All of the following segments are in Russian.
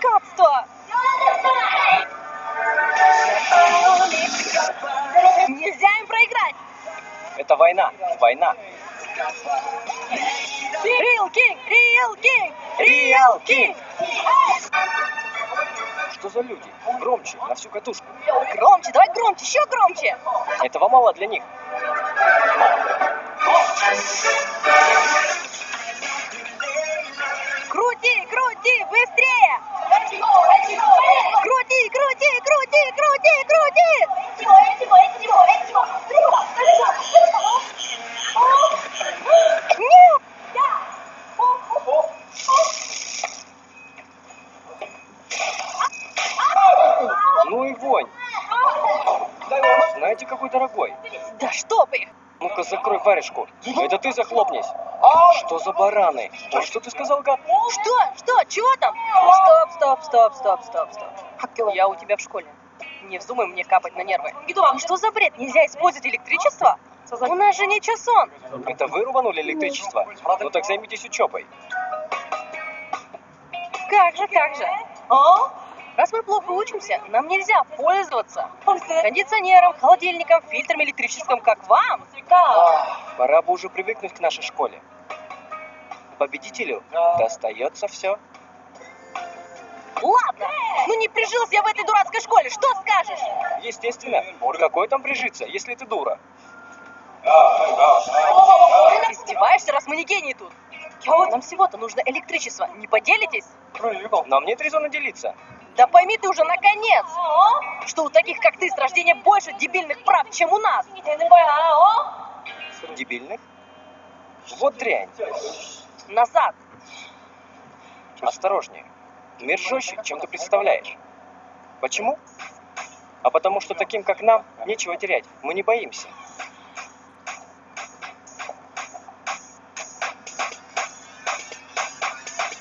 Капство! Нельзя им проиграть! Это война. Война. Real King! Real King! Real King! Что за люди? Громче, на всю катушку. Громче, давай громче, еще громче! Этого мало для них. Знаете, какой дорогой? Да чтоб их! Ну-ка, закрой варежку. Это ты захлопнись. Что за бараны? Ой, что ты сказал, гад? Что? Что? Чего там? Стоп, стоп, стоп, стоп, стоп, стоп. Я у тебя в школе. Не вздумай мне капать на нервы. Что за бред? Нельзя использовать электричество? У нас же не часон. Это вы рубанули электричество? Ну так займитесь учебой. Как же, как же? А? Раз мы плохо учимся, нам нельзя пользоваться кондиционером, холодильником, фильтром электрическим, как вам. Пора бы уже привыкнуть к нашей школе. Победителю достается все. Ладно, ну не прижился я в этой дурацкой школе, что скажешь? Естественно. Какой там прижиться, если ты дура? Издеваешься, раз мы не гении тут? Нам всего-то нужно электричество, не поделитесь? Нам нет резона делиться. Да пойми ты уже наконец, что у таких, как ты, с рождения больше дебильных прав, чем у нас. Дебильных? Вот дрянь. Назад. Осторожнее. Мир жестче, чем ты представляешь. Почему? А потому что таким, как нам, нечего терять. Мы не боимся.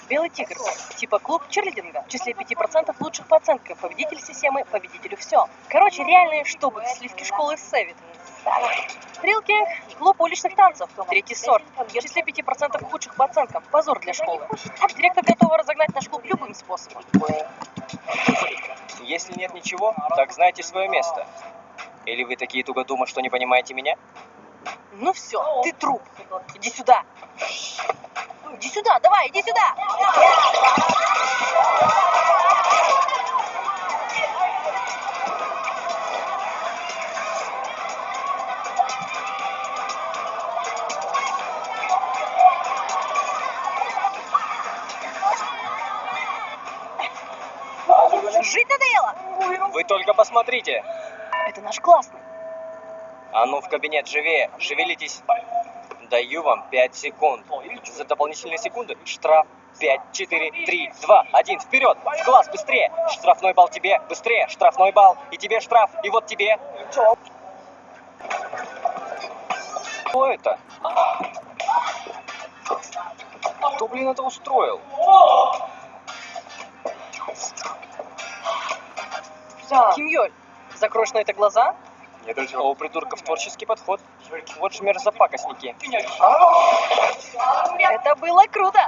Белый тигр. Типа клуб черлидинга. В числе 5% лучших по оценкам. Победитель системы, победителю все. Короче, реальные чтобы сливки школы Севит. Трилкинг, клуб уличных танцев, третий сорт. В числе 5% лучших по оценкам. Позор для школы. Директор готова разогнать наш клуб любым способом. Если нет ничего, так знайте свое место. Или вы такие тугодумы, что не понимаете меня? Ну все, ты труп. Иди сюда. Иди сюда, давай, иди сюда. Жить надоело. Вы только посмотрите. Это наш классный. А ну в кабинет живее, шевелитесь. Даю вам 5 секунд. За дополнительные секунды штраф 5, 4, 3, 2, 1, вперед! В класс, быстрее! Штрафной балл тебе, быстрее! Штрафной балл, и тебе штраф, и вот тебе. Что это? Кто, блин, это устроил? Ким Йоль, закроешь на это глаза? А у придурков творческий подход. Вот ж мерзопакостники. Это было круто.